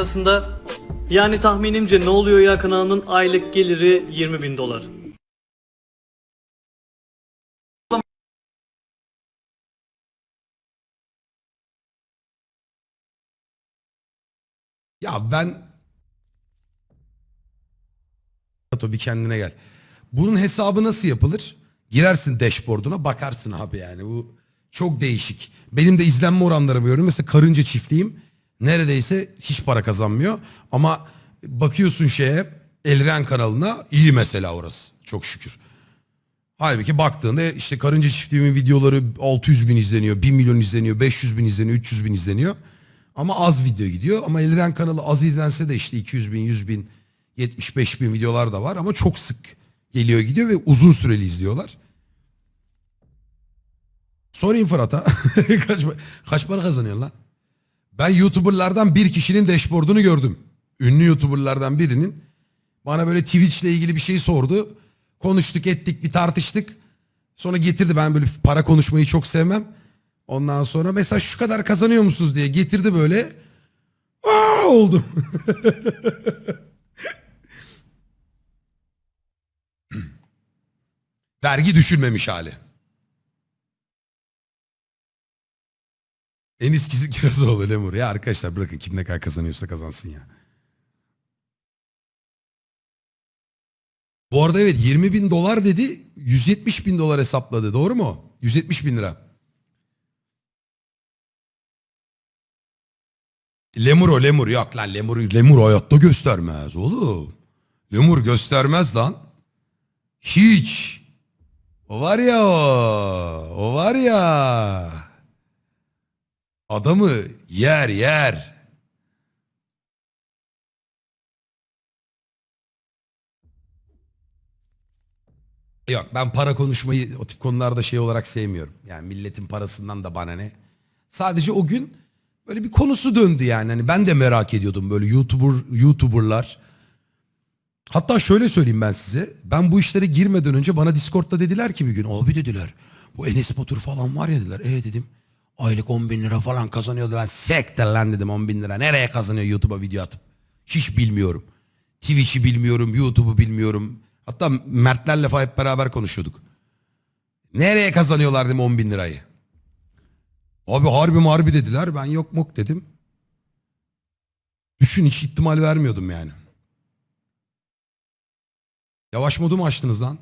arasında yani tahminimce ne oluyor ya kanalının aylık geliri 20 bin dolar. Ya ben... Tato bir kendine gel. Bunun hesabı nasıl yapılır? Girersin dashboard'una bakarsın abi yani. Bu çok değişik. Benim de izlenme oranlarımı görüyorum. Mesela karınca çiftliğim neredeyse hiç para kazanmıyor. Ama bakıyorsun şeye Elren kanalına iyi mesela orası. Çok şükür. Halbuki baktığında işte karınca çiftliğimin videoları 600 bin izleniyor, 1 milyon izleniyor, 500 bin izleniyor, 300 bin izleniyor. Ama az video gidiyor. Ama Elren kanalı az izlense de işte 200 bin, 100 bin, 75 bin videolar da var. Ama çok sık geliyor gidiyor ve uzun süreli izliyorlar. Sorayım Fırat'a. kaç, kaç para kazanıyorsun lan? Ben YouTuber'lardan bir kişinin dashboard'unu gördüm. Ünlü YouTuber'lardan birinin bana böyle Twitch'le ilgili bir şey sordu. Konuştuk ettik bir tartıştık. Sonra getirdi ben böyle para konuşmayı çok sevmem. Ondan sonra mesela şu kadar kazanıyor musunuz diye getirdi böyle. Aa oldum. Vergi düşülmemiş hali. En eskisi Kirazoğlu Lemur. Ya arkadaşlar bırakın kim ne kadar kazanıyorsa kazansın ya. Bu arada evet 20 bin dolar dedi 170 bin dolar hesapladı doğru mu? 170 bin lira. Lemur o lemur yok lan lemur, lemur hayatta göstermez oğlum. Lemur göstermez lan. Hiç. O var ya o. O var ya. Adamı yer yer. Yok ben para konuşmayı o tip konularda şey olarak sevmiyorum. Yani milletin parasından da bana ne. Sadece o gün böyle bir konusu döndü yani. Hani ben de merak ediyordum böyle YouTuber YouTuber'lar. Hatta şöyle söyleyeyim ben size. Ben bu işlere girmeden önce bana Discord'da dediler ki bir gün abi dediler. Bu Enes Batur falan var ya dediler. E dedim aylık 10 bin lira falan kazanıyordu. Ben sektir lan dedim 10 bin lira. Nereye kazanıyor YouTube'a video atıp? Hiç bilmiyorum. Twitch'i bilmiyorum, YouTube'u bilmiyorum. Hatta Mertlerle falan hep beraber konuşuyorduk. Nereye kazanıyorlar dedim 10 bin lirayı. Abi harbi marbi dediler. Ben yok mok dedim. Düşün hiç ihtimal vermiyordum yani. Yavaş modu mu açtınız lan?